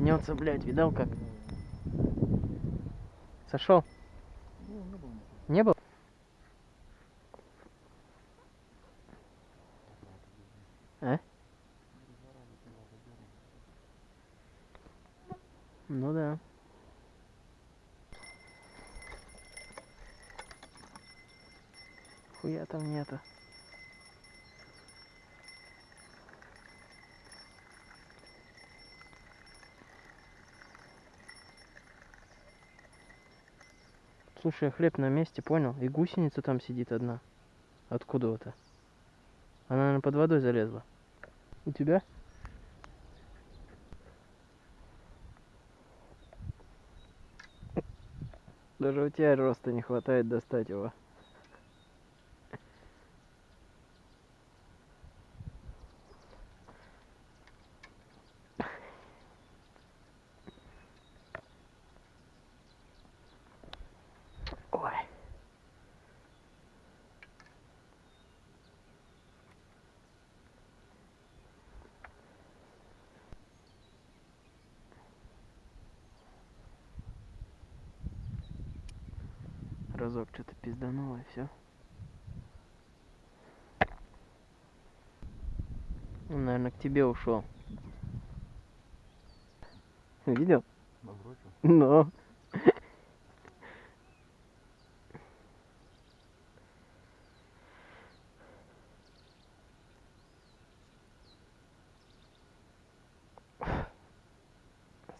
гнется, блядь, видал как? Сошел? Не был? А? Ну да. Хуя там нету. Слушай, а хлеб на месте, понял? И гусеница там сидит одна. Откуда-то. Она, наверное, под водой залезла. У тебя? Даже у тебя роста не хватает достать его. Ой. Разок что-то пиздануло и все. Он, наверное, к тебе ушел. Видел? Набросил. Но.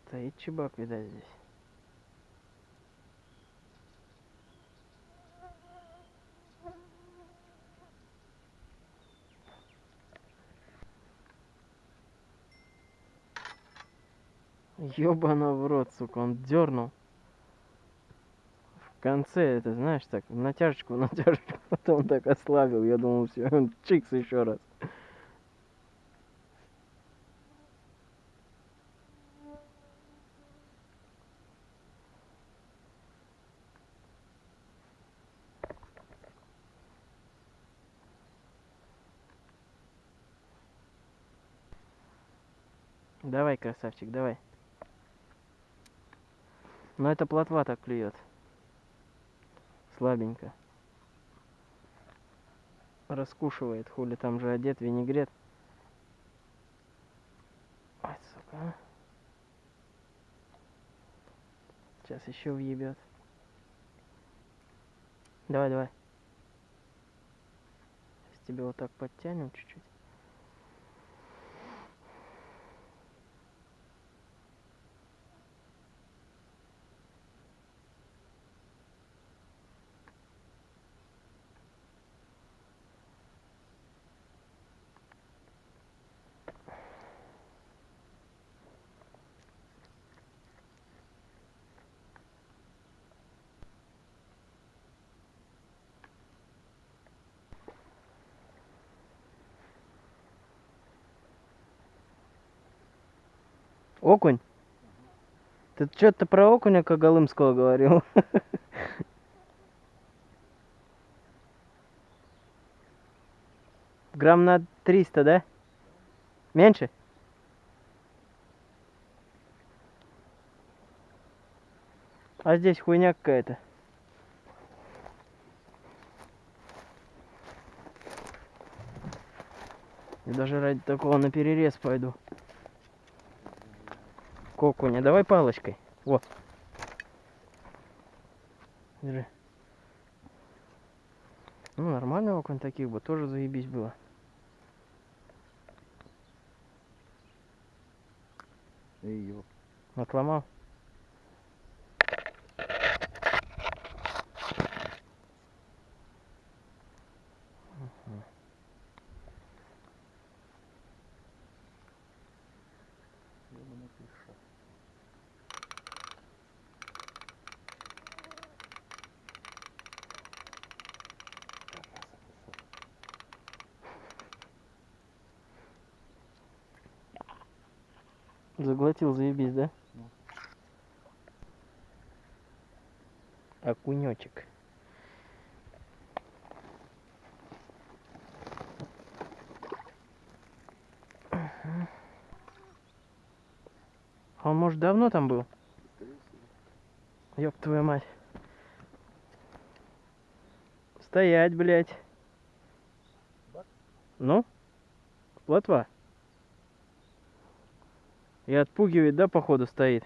Стоит чебак, видать, здесь. Ёбана в рот, сука, он дернул. В конце, это знаешь, так, натяжечку, натяжечку, потом так ослабил. Я думал, все, он чикс еще раз. Давай, красавчик, давай. Но это плотва так клюет. Слабенько. Раскушивает, хули там же одет винегрет. Ой, сука. а. Сейчас еще въебет. Давай, давай. Сейчас тебе вот так подтянем чуть-чуть. Окунь? Ты что-то про окуня Коголымского говорил? Грамм на 300, да? Меньше? А здесь хуйня какая-то. Я даже ради такого на перерез пойду. Окуня. Давай палочкой. Вот. Держи. Ну, нормальный окунь таких бы тоже заебись было. Эй, ёп. Отломал. Шо. Заглотил, заебись, да? Окунечек. Мгм. А он, может, давно там был? Ёб твою мать. Стоять, блядь. Ну? Плотва. И отпугивает, да, походу, стоит?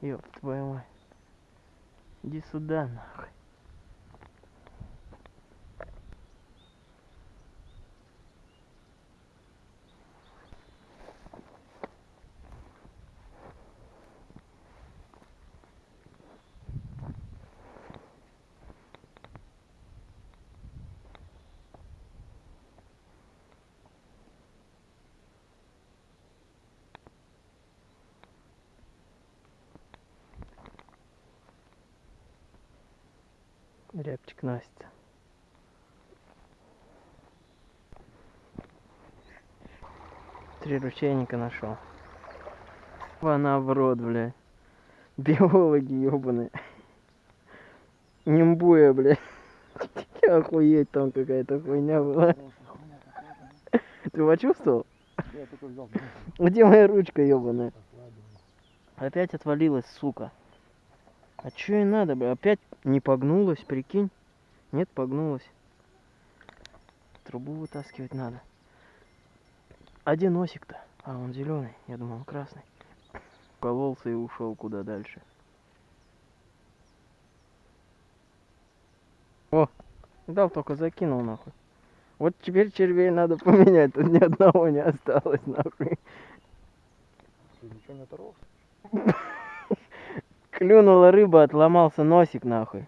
Ёб твою мать. Иди сюда, нахуй. Рябчик Настя. Три ручейника нашел. Она в рот, блядь. Биологи ебаные. Нимбуя, блядь. Охуеть, там какая-то хуйня была. Ты почувствовал? Где моя ручка ебаная? Опять отвалилась, сука. А чё и надо, бля? Опять не погнулась, прикинь? Нет, погнулась. Трубу вытаскивать надо. Где носик-то? А, он зеленый. Я думал, он красный. Кололся и ушел куда дальше. О, дал только закинул нахуй. Вот теперь червей надо поменять, тут ни одного не осталось нахуй. Ты ничего не оторвал? Клюнула рыба, отломался носик нахуй.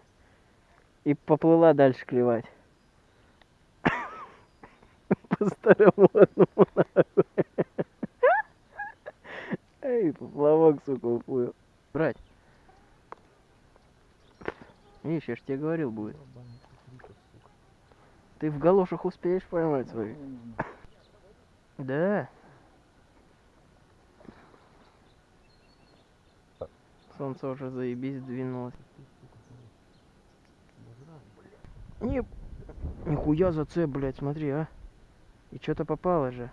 И поплыла дальше клевать. По старому одному нахуй. Эй, поплавок, сука, уплыл. Брать. Видишь, я ж тебе говорил будет. Ты в галошах успеешь поймать свои? Да. Солнце уже заебись двинулось. Не... Нихуя зацеп, блядь, смотри, а. И что-то попало же.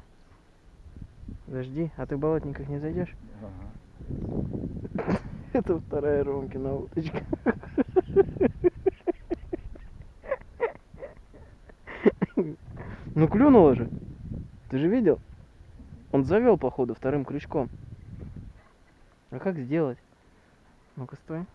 Подожди, а ты в болотниках не зайдешь? Ага. Это вторая Ромкина уточка. Ну клюнуло же. Ты же видел? Он завел, походу, вторым крючком. А как сделать? Ну-ка, стой.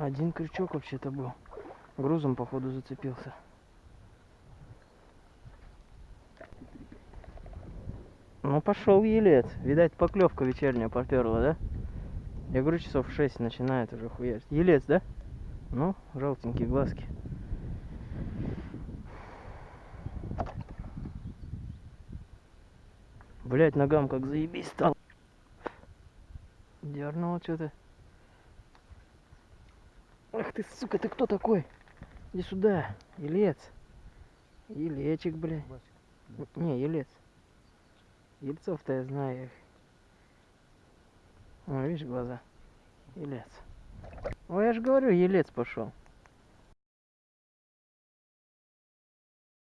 Один крючок вообще-то был. Грузом, походу, зацепился. Ну, пошел елец. Видать, поклевка вечерняя поперла, да? Я говорю, часов в 6 начинает уже хуять. Елец, да? Ну, желтенькие глазки. Блять, ногам как заебись стал. Дернуло что-то. Ах ты, сука, ты кто такой? Иди сюда, елец. Елечек, блядь. Не, елец. Ельцов-то я знаю их. О, видишь глаза? Елец. Ой, я же говорю, елец пошел.